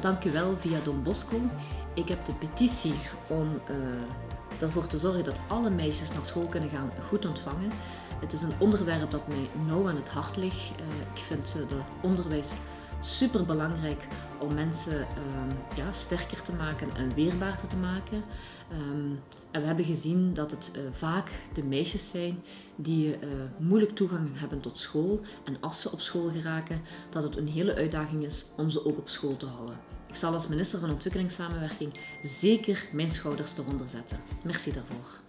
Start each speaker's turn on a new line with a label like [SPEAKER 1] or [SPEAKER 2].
[SPEAKER 1] Dank u wel via Don Bosco. Ik heb de petitie om uh, ervoor te zorgen dat alle meisjes naar school kunnen gaan goed ontvangen. Het is een onderwerp dat mij nauw aan het hart ligt. Uh, ik vind het onderwijs super belangrijk om mensen uh, ja, sterker te maken en weerbaarder te maken. Um, en we hebben gezien dat het uh, vaak de meisjes zijn die uh, moeilijk toegang hebben tot school. En als ze op school geraken, dat het een hele uitdaging is om ze ook op school te houden. Ik zal als minister van Ontwikkelingssamenwerking zeker mijn schouders eronder zetten. Merci daarvoor.